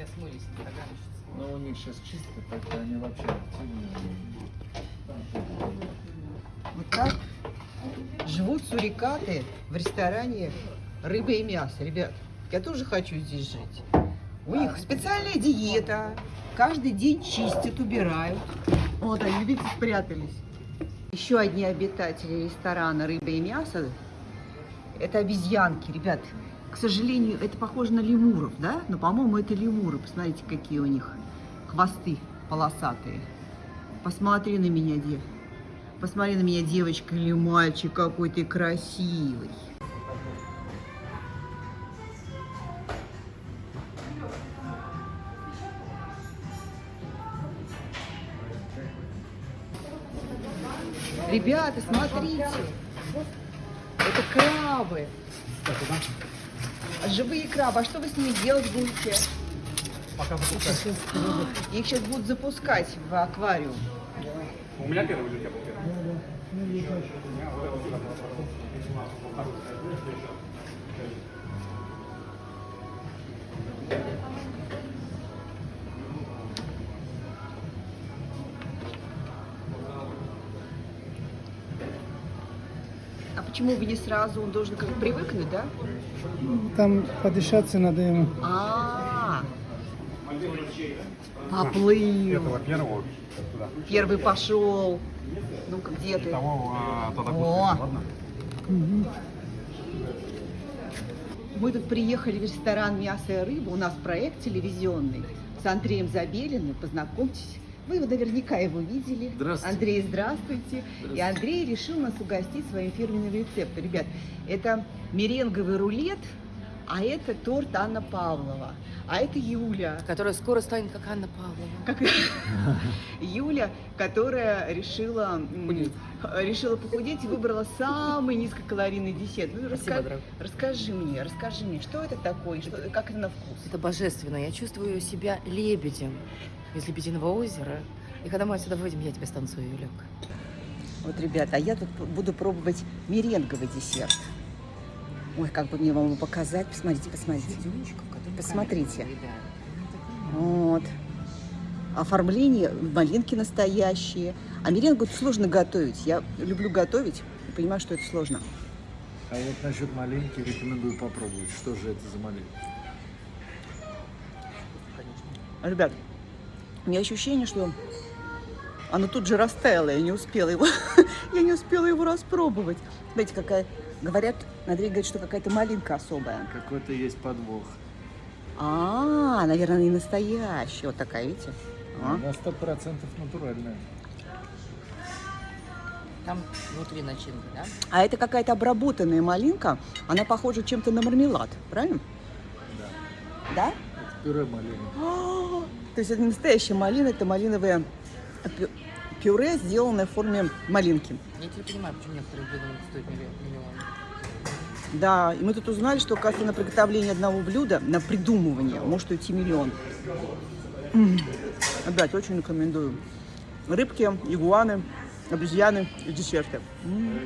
тебя смылись, доганщицы. Но у них сейчас чисто, так они вообще активные. Вот так живут сурикаты в ресторане рыба и мясо. Ребят, я тоже хочу здесь жить. У них специальная диета. Каждый день чистят, убирают. Вот они, видите, спрятались. Еще одни обитатели ресторана рыба и мясо. Это обезьянки, ребят. К сожалению, это похоже на лемуров, да? Но, по-моему, это лемуры. Посмотрите, какие у них хвосты полосатые. Посмотри на меня, дев. Посмотри на меня, девочка или мальчик, какой ты красивый. Ребята, смотрите. Это крабы. Живые крабы. А что вы с ними делать будете? Пока выпускать. Их сейчас будут запускать в аквариум. У меня первый или у тебя почему вы не сразу? Он должен как бы привыкнуть, да? Там подышаться надо ему. А, поплыл. Этого первого туда. Первый пошел. Ну-ка, где ты? Того а, туда О. ладно? Мы тут приехали в ресторан «Мясо и рыба». У нас проект телевизионный с Андреем Забелиным. Познакомьтесь. Вы его наверняка его видели. Здравствуйте. Андрей, здравствуйте. И Андрей решил нас угостить своим фирменным рецептом. Ребят, это меренговый рулет, а это торт Анна Павлова. А это Юля. Которая скоро станет как Анна Павлова. Как... Юля, которая решила, Похудеть. решила похудеть и выбрала самый низкокалорийный десерт. Ну, Спасибо, раска-. Расскажи мне, расскажи мне, что это такое, что, как это на вкус? Это божественно. Я чувствую себя лебедем из Лебединого озера. И когда мы отсюда выйдем, я тебе станцую, Юлек. Вот, ребята, а я тут буду пробовать меренговый десерт. Ой, как бы мне вам его показать. Посмотрите, посмотрите. Посмотрите. Вот. Оформление, малинки настоящие. А меренгу сложно готовить. Я люблю готовить и понимаю, что это сложно. А вот насчет малинки рекомендую попробовать. Что же это за малинка? Ребят, у меня ощущение, что оно тут же растаяло, я не успела его, я не успела его распробовать. Знаете, какая, говорят, Андрей говорит, что какая-то малинка особая. Какой-то есть подвох. А, наверное, не настоящая, вот такая, видите? А. На сто процентов натуральная. Там внутри начинка, да? А это какая-то обработанная малинка, она похожа чем-то на мармелад, правильно? Да. Да? Это пюре малины. То есть это настоящая малина, это малиновое пю- пюре, сделанное в форме малинки. Я теперь понимаю, почему некоторые блюда стоить миллион. Да, и мы тут узнали, что, оказывается, на приготовление одного блюда, на придумывание, может уйти миллион. М. Опять очень рекомендую. Рыбки, игуаны, обезьяны и десерты. М.